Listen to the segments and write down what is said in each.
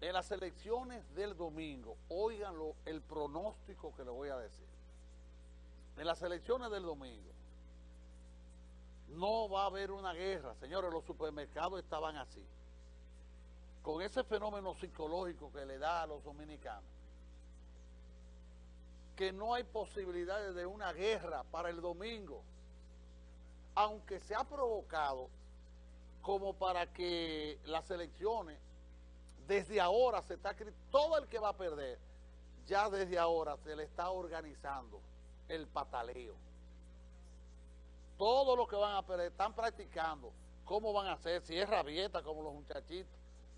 en las elecciones del domingo, oiganlo el pronóstico que le voy a decir. En las elecciones del domingo, no va a haber una guerra. Señores, los supermercados estaban así. Con ese fenómeno psicológico que le da a los dominicanos. Que no hay posibilidades de una guerra para el domingo. Aunque se ha provocado como para que las elecciones, desde ahora se está... Todo el que va a perder, ya desde ahora se le está organizando el pataleo todo lo que van a perder, están practicando cómo van a hacer, si es rabieta como los muchachitos,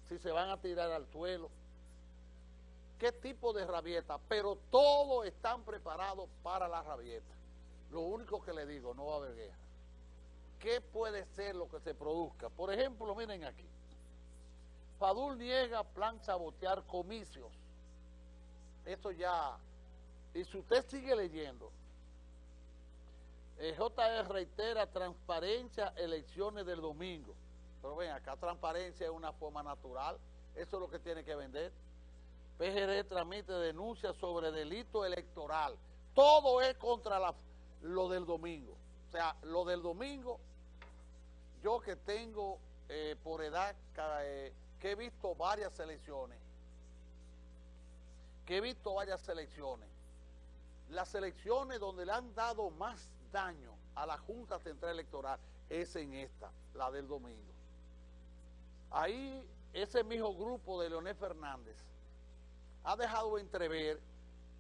si se van a tirar al suelo, qué tipo de rabieta, pero todos están preparados para la rabieta. Lo único que le digo, no va a haber guerra. ¿Qué puede ser lo que se produzca? Por ejemplo, miren aquí. Padul niega plan sabotear comicios. Esto ya... Y si usted sigue leyendo, el JR reitera transparencia, elecciones del domingo. Pero ven, acá transparencia es una forma natural. Eso es lo que tiene que vender. PGD tramite denuncia sobre delito electoral. Todo es contra lo del domingo. O sea, lo del domingo, yo que tengo eh, por edad, eh, que he visto varias elecciones, que he visto varias elecciones, las elecciones donde le han dado más daño a la Junta Central Electoral es en esta, la del domingo. Ahí ese mismo grupo de Leonel Fernández ha dejado entrever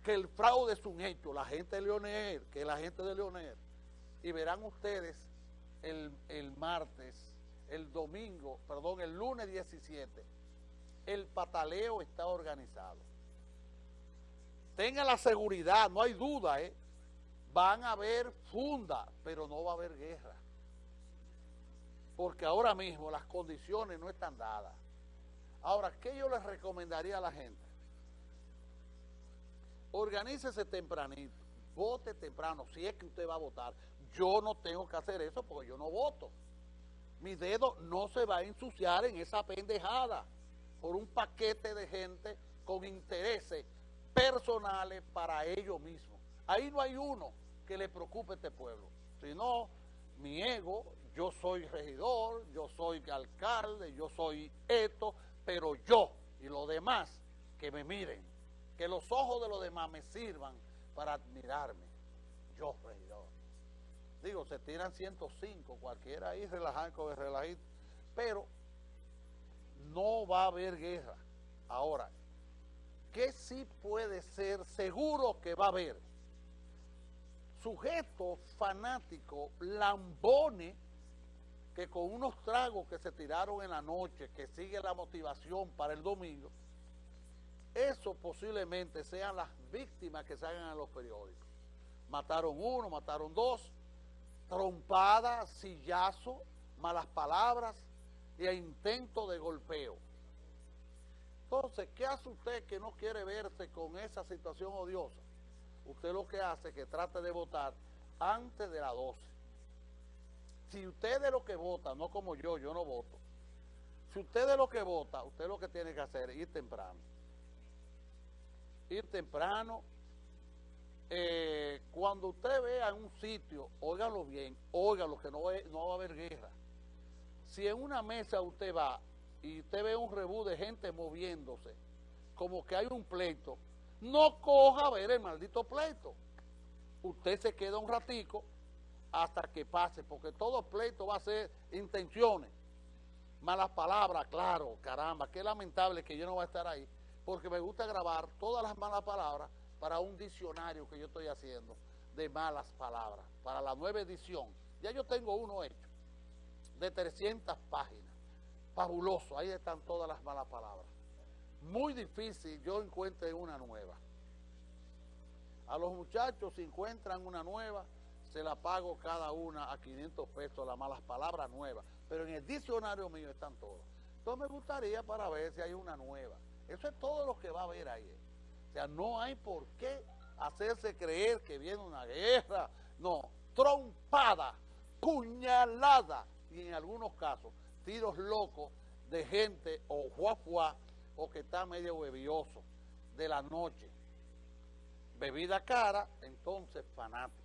que el fraude es un hecho, la gente de Leonel, que la gente de Leonel. Y verán ustedes el, el martes, el domingo, perdón, el lunes 17, el pataleo está organizado. Tenga la seguridad, no hay duda, ¿eh? van a haber funda, pero no va a haber guerra. Porque ahora mismo las condiciones no están dadas. Ahora, ¿qué yo les recomendaría a la gente? Organícese tempranito, vote temprano, si es que usted va a votar. Yo no tengo que hacer eso porque yo no voto. Mi dedo no se va a ensuciar en esa pendejada por un paquete de gente con intereses personales para ellos mismos. Ahí no hay uno que le preocupe a este pueblo. Si no, mi ego, yo soy regidor, yo soy alcalde, yo soy esto, pero yo y los demás que me miren, que los ojos de los demás me sirvan para admirarme. Yo, regidor. Digo, se tiran 105, cualquiera ahí relajado, relajito, pero no va a haber guerra. Ahora, ¿qué sí puede ser seguro que va a haber? sujeto fanático, lambone, que con unos tragos que se tiraron en la noche, que sigue la motivación para el domingo, eso posiblemente sean las víctimas que salgan en los periódicos. Mataron uno, mataron dos, trompada, sillazo, malas palabras y intento de golpeo. Entonces, ¿qué hace usted que no quiere verse con esa situación odiosa? usted lo que hace es que trate de votar antes de las 12. Si usted es lo que vota, no como yo, yo no voto. Si usted es lo que vota, usted lo que tiene que hacer es ir temprano. Ir temprano. Eh, cuando usted vea un sitio, óigalo bien, óigalo que no, va a haber guerra. Si en una mesa usted va y usted ve un rebú de gente moviéndose, como que hay un pleito, no coja ver el maldito pleito. Usted se queda un ratico hasta que pase, porque todo pleito va a ser intenciones, malas palabras, claro, caramba, qué lamentable que yo no voy a estar ahí, porque me gusta grabar todas las malas palabras para un diccionario que yo estoy haciendo de malas palabras, para la nueva edición. Ya yo tengo uno hecho, de 300 páginas, fabuloso, ahí están todas las malas palabras muy difícil yo encuentre una nueva. A los muchachos si encuentran una nueva, se la pago cada una a 500 pesos, las malas palabras nuevas. Pero en el diccionario mío están todas. Entonces me gustaría para ver si hay una nueva. Eso es todo lo que va a haber ahí. O sea, no hay por qué hacerse creer que viene una guerra. No, trompada, puñalada y en algunos casos tiros locos de gente o juafuá o que está medio bebioso de la noche. Bebida cara, entonces fanático.